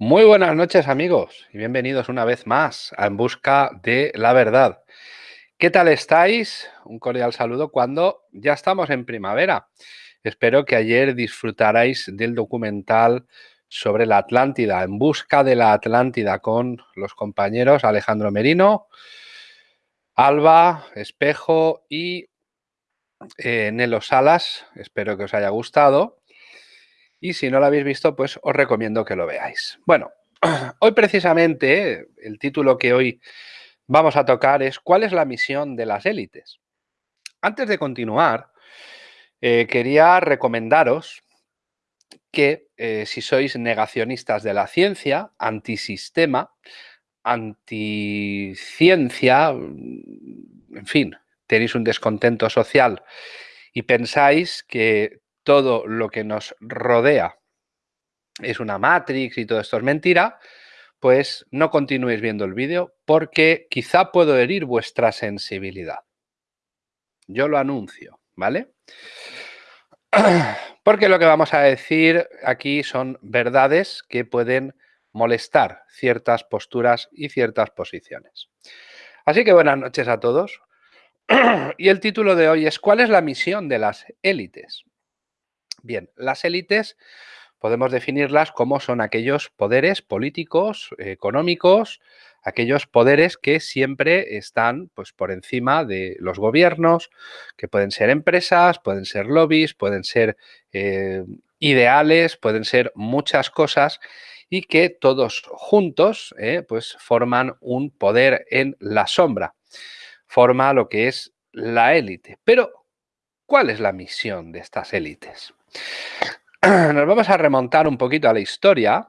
Muy buenas noches amigos y bienvenidos una vez más a En Busca de la Verdad. ¿Qué tal estáis? Un cordial saludo cuando ya estamos en primavera. Espero que ayer disfrutarais del documental sobre la Atlántida, En Busca de la Atlántida, con los compañeros Alejandro Merino, Alba, Espejo y eh, Nelo Salas. Espero que os haya gustado. Y si no lo habéis visto, pues os recomiendo que lo veáis. Bueno, hoy precisamente el título que hoy vamos a tocar es ¿Cuál es la misión de las élites? Antes de continuar, eh, quería recomendaros que eh, si sois negacionistas de la ciencia, antisistema, anticiencia, en fin, tenéis un descontento social y pensáis que todo lo que nos rodea es una Matrix y todo esto es mentira, pues no continuéis viendo el vídeo porque quizá puedo herir vuestra sensibilidad. Yo lo anuncio, ¿vale? Porque lo que vamos a decir aquí son verdades que pueden molestar ciertas posturas y ciertas posiciones. Así que buenas noches a todos. Y el título de hoy es ¿Cuál es la misión de las élites? Bien, las élites podemos definirlas como son aquellos poderes políticos, económicos, aquellos poderes que siempre están pues, por encima de los gobiernos, que pueden ser empresas, pueden ser lobbies, pueden ser eh, ideales, pueden ser muchas cosas y que todos juntos eh, pues, forman un poder en la sombra, forma lo que es la élite. Pero, ¿cuál es la misión de estas élites? Nos vamos a remontar un poquito a la historia,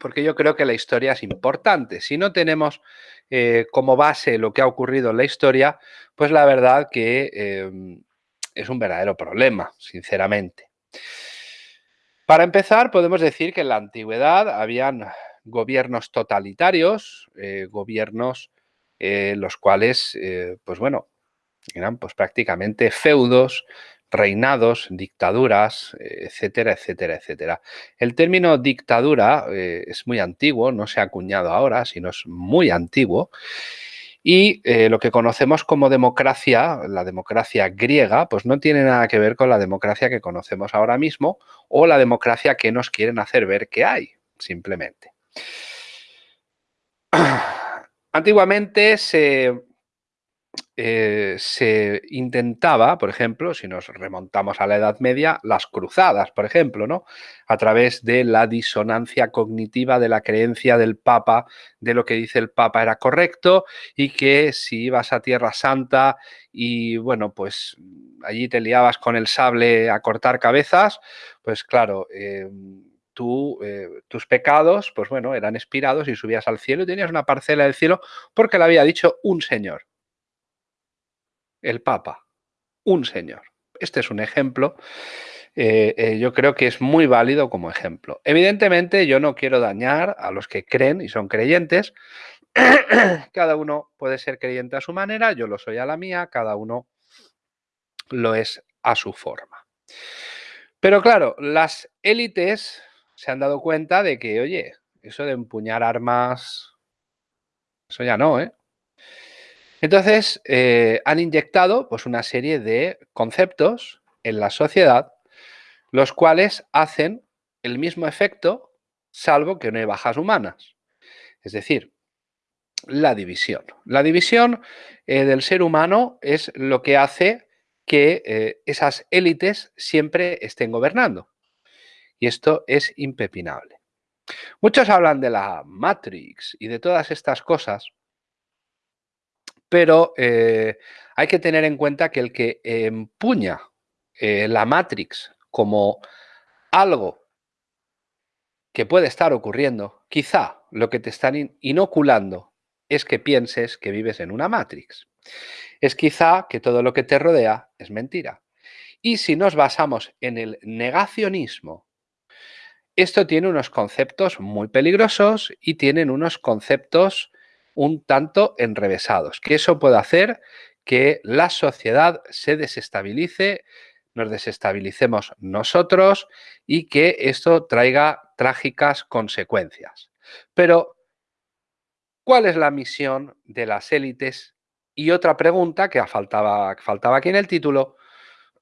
porque yo creo que la historia es importante. Si no tenemos eh, como base lo que ha ocurrido en la historia, pues la verdad que em, es un verdadero problema, sinceramente. Para empezar, podemos decir que en la antigüedad habían gobiernos totalitarios, eh, gobiernos eh, los cuales, pues bueno, eran pues prácticamente feudos, reinados, dictaduras, etcétera, etcétera, etcétera. El término dictadura eh, es muy antiguo, no se ha acuñado ahora, sino es muy antiguo. Y eh, lo que conocemos como democracia, la democracia griega, pues no tiene nada que ver con la democracia que conocemos ahora mismo o la democracia que nos quieren hacer ver que hay, simplemente. Antiguamente se eh, se intentaba, por ejemplo, si nos remontamos a la Edad Media, las cruzadas, por ejemplo, ¿no? A través de la disonancia cognitiva de la creencia del Papa, de lo que dice el Papa era correcto y que si ibas a Tierra Santa y, bueno, pues allí te liabas con el sable a cortar cabezas, pues claro, eh, Tú, eh, tus pecados, pues bueno, eran expirados y subías al cielo y tenías una parcela del cielo porque le había dicho un señor el Papa, un señor. Este es un ejemplo. Eh, eh, yo creo que es muy válido como ejemplo. Evidentemente, yo no quiero dañar a los que creen y son creyentes. cada uno puede ser creyente a su manera, yo lo soy a la mía, cada uno lo es a su forma. Pero claro, las élites se han dado cuenta de que, oye, eso de empuñar armas, eso ya no, ¿eh? Entonces, eh, han inyectado pues, una serie de conceptos en la sociedad, los cuales hacen el mismo efecto, salvo que no hay bajas humanas. Es decir, la división. La división eh, del ser humano es lo que hace que eh, esas élites siempre estén gobernando. Y esto es impepinable. Muchos hablan de la Matrix y de todas estas cosas, pero eh, hay que tener en cuenta que el que empuña eh, la Matrix como algo que puede estar ocurriendo, quizá lo que te están inoculando es que pienses que vives en una Matrix. Es quizá que todo lo que te rodea es mentira. Y si nos basamos en el negacionismo, esto tiene unos conceptos muy peligrosos y tienen unos conceptos un tanto enrevesados, que eso puede hacer que la sociedad se desestabilice, nos desestabilicemos nosotros y que esto traiga trágicas consecuencias. Pero, ¿cuál es la misión de las élites? Y otra pregunta que faltaba, faltaba aquí en el título,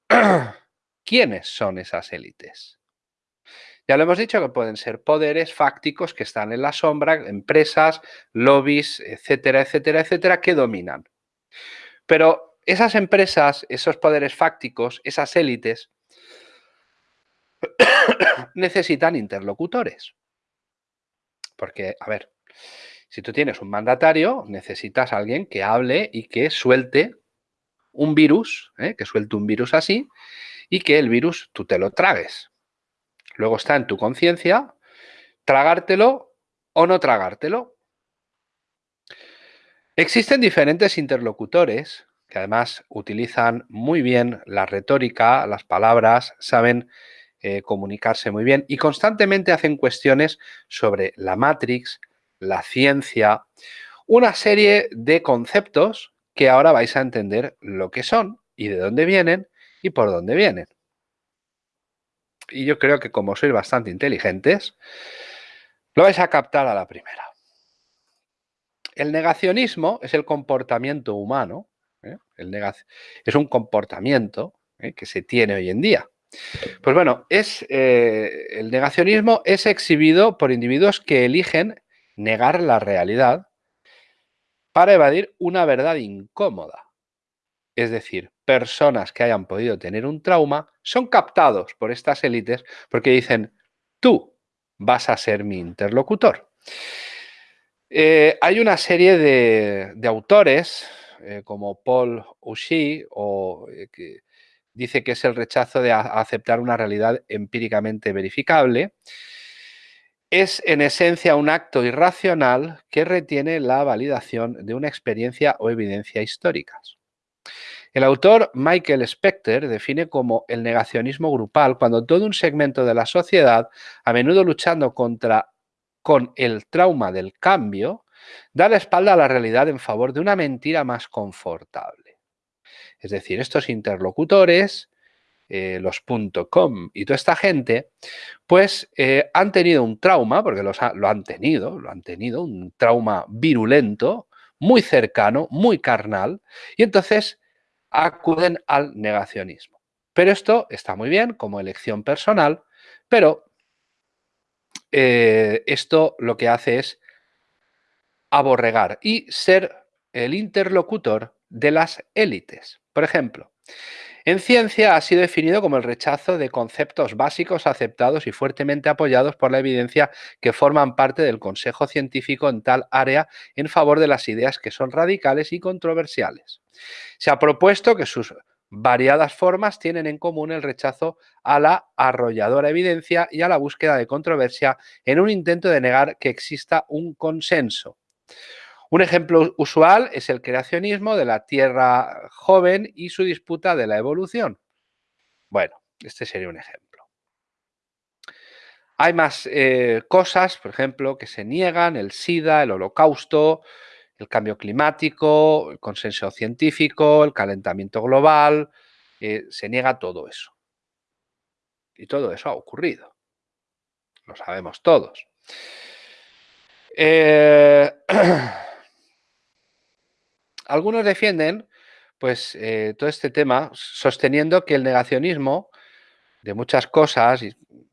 ¿quiénes son esas élites? Ya lo hemos dicho que pueden ser poderes fácticos que están en la sombra, empresas, lobbies, etcétera, etcétera, etcétera, que dominan. Pero esas empresas, esos poderes fácticos, esas élites, necesitan interlocutores. Porque, a ver, si tú tienes un mandatario, necesitas a alguien que hable y que suelte un virus, ¿eh? que suelte un virus así, y que el virus tú te lo tragues. Luego está en tu conciencia tragártelo o no tragártelo. Existen diferentes interlocutores que además utilizan muy bien la retórica, las palabras, saben eh, comunicarse muy bien y constantemente hacen cuestiones sobre la Matrix, la ciencia, una serie de conceptos que ahora vais a entender lo que son y de dónde vienen y por dónde vienen y yo creo que como sois bastante inteligentes, lo vais a captar a la primera. El negacionismo es el comportamiento humano, ¿eh? el es un comportamiento ¿eh? que se tiene hoy en día. Pues bueno, es, eh, el negacionismo es exhibido por individuos que eligen negar la realidad para evadir una verdad incómoda. Es decir, personas que hayan podido tener un trauma son captados por estas élites porque dicen, tú vas a ser mi interlocutor. Eh, hay una serie de, autores eh, como Paul Ushi, o, eh, que dice que es el rechazo de aceptar una realidad empíricamente verificable, es en esencia un acto irracional que retiene la validación de una experiencia o evidencia históricas. El autor Michael Specter define como el negacionismo grupal cuando todo un segmento de la sociedad, a menudo luchando contra con el trauma del cambio, da la espalda a la realidad en favor de una mentira más confortable. Es decir, estos interlocutores, eh, los .com y toda esta gente, pues eh, han tenido un trauma, porque lo han tenido, lo han tenido, un trauma virulento, muy cercano, muy carnal, y entonces acuden al negacionismo. Pero esto está muy bien como elección personal, pero eh, esto lo que hace es aborregar y ser el interlocutor de las élites. Por ejemplo, en ciencia ha sido definido como el rechazo de conceptos básicos aceptados y fuertemente apoyados por la evidencia que forman parte del consejo científico en tal área en favor de las ideas que son radicales y controversiales. Se ha propuesto que sus variadas formas tienen en común el rechazo a la arrolladora evidencia y a la búsqueda de controversia en un intento de negar que exista un consenso. Un ejemplo usual es el creacionismo de la Tierra joven y su disputa de la evolución. Bueno, este sería un ejemplo. Hay más eh, cosas, por ejemplo, que se niegan, el SIDA, el holocausto, el cambio climático, el consenso científico, el calentamiento global, eh, se niega todo eso. Y todo eso ha ocurrido. Lo sabemos todos. Eh, algunos defienden pues, eh, todo este tema sosteniendo que el negacionismo de muchas cosas,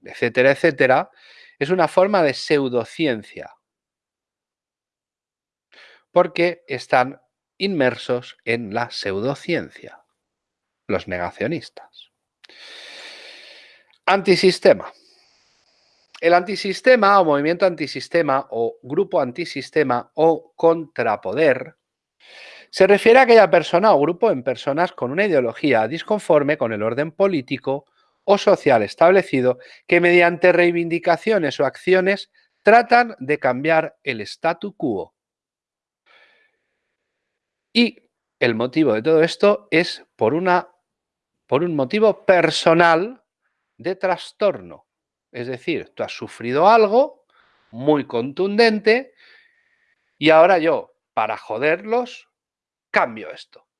etcétera, etcétera, es una forma de pseudociencia, porque están inmersos en la pseudociencia, los negacionistas. Antisistema. El antisistema o movimiento antisistema o grupo antisistema o contrapoder se refiere a aquella persona o grupo en personas con una ideología disconforme con el orden político o social establecido que mediante reivindicaciones o acciones tratan de cambiar el statu quo. Y el motivo de todo esto es por, una, por un motivo personal de trastorno. Es decir, tú has sufrido algo muy contundente y ahora yo, para joderlos, cambio esto.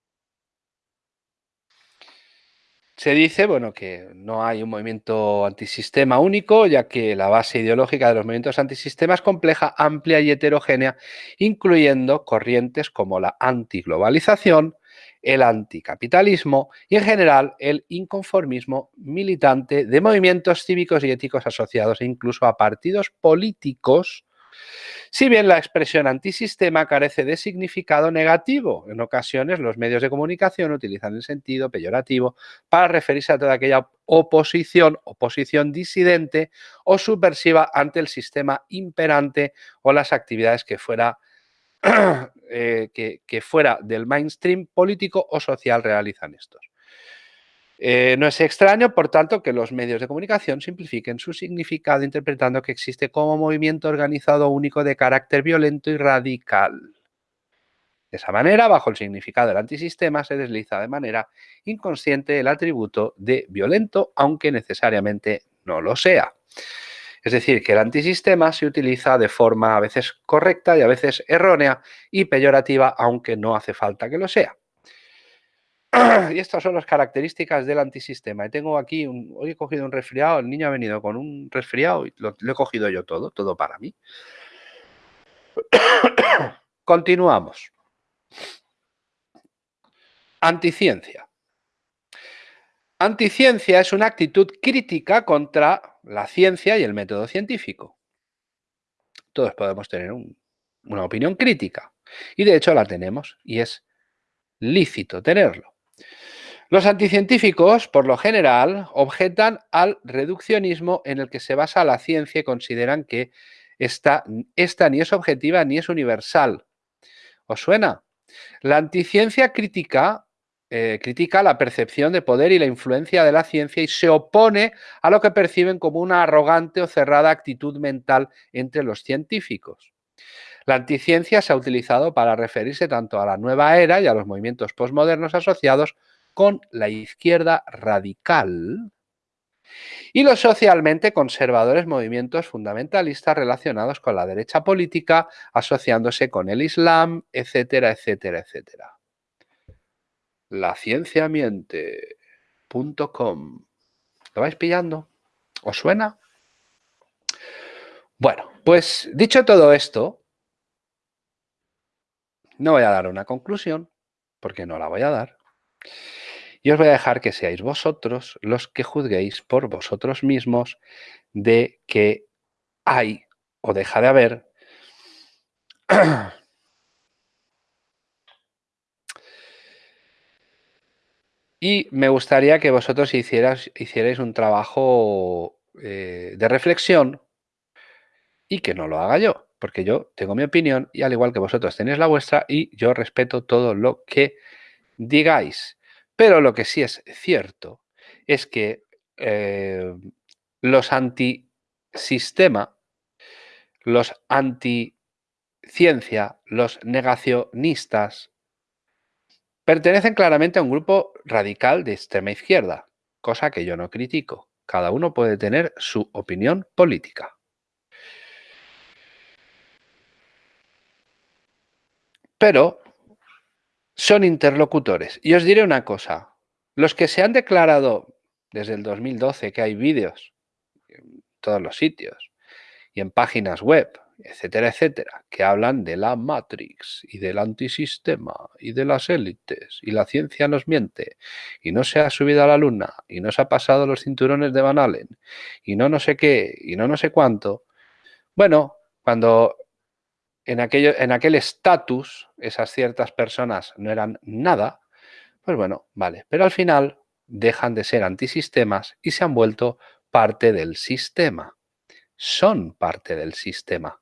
se dice bueno, que no hay un movimiento antisistema único, ya que la base ideológica de los movimientos antisistema es compleja, amplia y heterogénea, incluyendo corrientes como la antiglobalización, el anticapitalismo y en general el inconformismo militante de movimientos cívicos y éticos asociados incluso a partidos políticos si bien la expresión antisistema carece de significado negativo, en ocasiones los medios de comunicación utilizan el sentido peyorativo para referirse a toda aquella oposición, oposición disidente o subversiva ante el sistema imperante o las actividades que fuera, eh, que fuera del mainstream político o social realizan estos. Eh, no es extraño, por tanto, que los medios de comunicación simplifiquen su significado interpretando que existe como movimiento organizado único de carácter violento y radical. De esa manera, bajo el significado del antisistema, se desliza de manera inconsciente el atributo de violento, aunque necesariamente no lo sea. Es decir, que el antisistema se utiliza de forma a veces correcta y a veces errónea y peyorativa, aunque no hace falta que lo sea. Y estas son las características del antisistema. Y tengo aquí, un, hoy he cogido un resfriado, el niño ha venido con un resfriado y lo, he cogido yo todo, todo para mí. Continuamos. Anticiencia. Anticiencia es una actitud crítica contra la ciencia y el método científico. Todos podemos tener una opinión crítica y de hecho la tenemos y es lícito tenerlo. Los anticientíficos, por lo general, objetan al reduccionismo en el que se basa la ciencia y consideran que esta, ni es objetiva ni es universal. ¿Os suena? La anticiencia crítica eh, critica la percepción de poder y la influencia de la ciencia y se opone a lo que perciben como una arrogante o cerrada actitud mental entre los científicos. La anticiencia se ha utilizado para referirse tanto a la nueva era y a los movimientos postmodernos asociados con la izquierda radical y los socialmente conservadores movimientos fundamentalistas relacionados con la derecha política, asociándose con el Islam, etcétera, etcétera, etcétera. La ciencia miente.com. ¿Lo vais pillando? ¿Os suena? Bueno, pues dicho todo esto, no voy a dar una conclusión, porque no la voy a dar. Y os voy a dejar que seáis vosotros los que juzguéis por vosotros mismos de que hay o deja de haber Y me gustaría que vosotros hicierais un trabajo eh, de reflexión y que no lo haga yo, porque yo tengo mi opinión y al igual que vosotros tenéis la vuestra y yo respeto todo lo que digáis. Pero lo que sí es cierto es que eh, los antisistema, los anticiencia, los negacionistas, pertenecen claramente a un grupo radical de extrema izquierda, cosa que yo no critico. Cada uno puede tener su opinión política. Pero son interlocutores. Y os diré una cosa, los que se han declarado desde el 2012 que hay vídeos en todos los sitios y en páginas web, etcétera, etcétera, que hablan de la Matrix y del antisistema y de las élites y la ciencia nos miente y no se ha subido a la luna y no se ha pasado los cinturones de Van Allen y no no sé qué y no no sé cuánto. Bueno, cuando en, aquello, en aquel estatus esas ciertas personas no eran nada, pues bueno, vale. Pero al final dejan de ser antisistemas y se han vuelto parte del sistema. Son parte del sistema.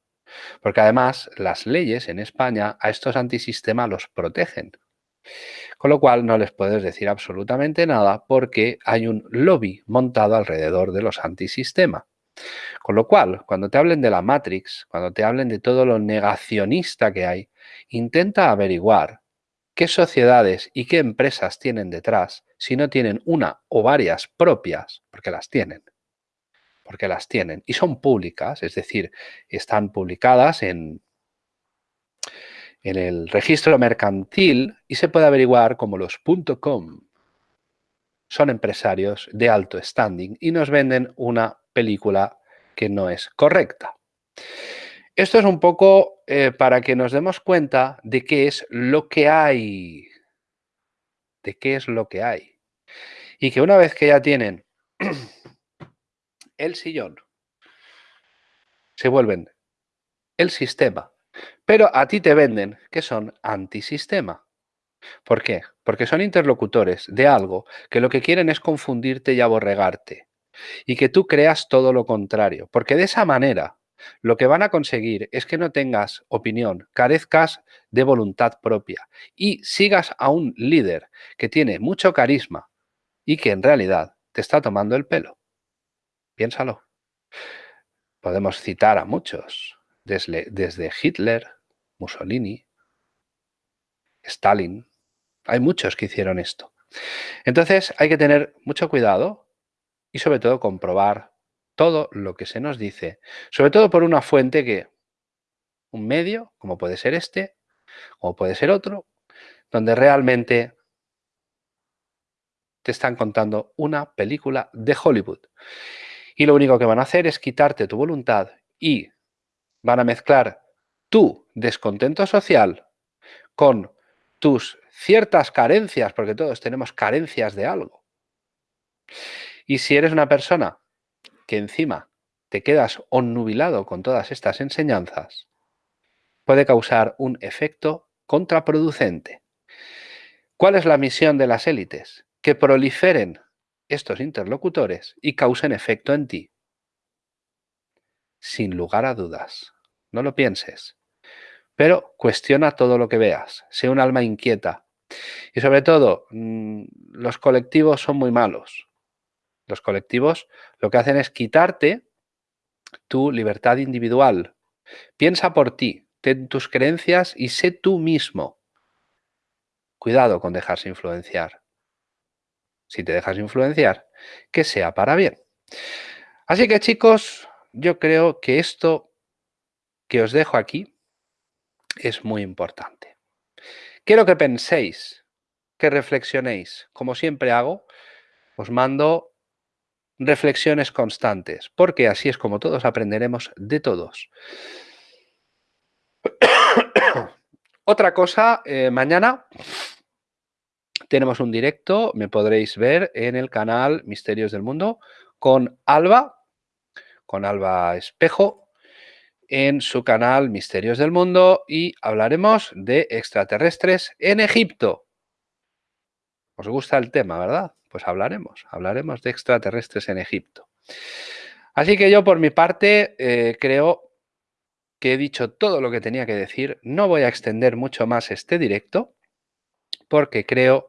Porque además las leyes en España a estos antisistemas los protegen. Con lo cual no les puedes decir absolutamente nada porque hay un lobby montado alrededor de los antisistemas. Con lo cual, cuando te hablen de la Matrix, cuando te hablen de todo lo negacionista que hay, intenta averiguar qué sociedades y qué empresas tienen detrás, si no tienen una o varias propias, porque las tienen, porque las tienen, y son públicas, es decir, están publicadas en, el registro mercantil y se puede averiguar como los .com, son empresarios de alto standing y nos venden una película que no es correcta. Esto es un poco eh, para que nos demos cuenta de qué es lo que hay. De qué es lo que hay. Y que una vez que ya tienen el sillón, se vuelven el sistema. Pero a ti te venden que son antisistema. ¿Por qué? Porque son interlocutores de algo que lo que quieren es confundirte y aborregarte. Y que tú creas todo lo contrario. Porque de esa manera lo que van a conseguir es que no tengas opinión, carezcas de voluntad propia y sigas a un líder que tiene mucho carisma y que en realidad te está tomando el pelo. Piénsalo. Podemos citar a muchos, desde, desde Hitler, Mussolini, Stalin. Hay muchos que hicieron esto. Entonces hay que tener mucho cuidado y sobre todo comprobar todo lo que se nos dice, sobre todo por una fuente que, un medio, como puede ser este, o puede ser otro, donde realmente te están contando una película de Hollywood. Y lo único que van a hacer es quitarte tu voluntad y van a mezclar tu descontento social con tus ciertas carencias, porque todos tenemos carencias de algo. Y si eres una persona que encima te quedas onnubilado con todas estas enseñanzas, puede causar un efecto contraproducente. ¿Cuál es la misión de las élites? Que proliferen estos interlocutores y causen efecto en ti. Sin lugar a dudas. No lo pienses. Pero cuestiona todo lo que veas. Sé un alma inquieta. Y sobre todo, mm, los colectivos son muy malos. Los colectivos lo que hacen es quitarte tu libertad individual. Piensa por ti, ten tus creencias y sé tú mismo. Cuidado con dejarse influenciar. Si te dejas influenciar, que sea para bien. Así que chicos, yo creo que esto que os dejo aquí es muy importante. Quiero que penséis, que reflexionéis. Como siempre hago, os mando reflexiones constantes, porque así es como todos aprenderemos de todos. Otra cosa, eh, mañana tenemos un directo, me podréis ver en el canal Misterios del Mundo con Alba, con Alba Espejo, en su canal Misterios del Mundo y hablaremos de extraterrestres en Egipto. ¿Os gusta el tema, verdad? Pues hablaremos, hablaremos de extraterrestres en Egipto. Así que yo por mi parte eh, creo que he dicho todo lo que tenía que decir. No voy a extender mucho más este directo porque creo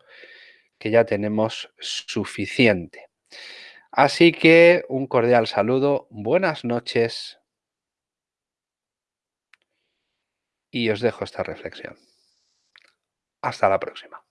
que ya tenemos suficiente. Así que un cordial saludo, buenas noches y os dejo esta reflexión. Hasta la próxima.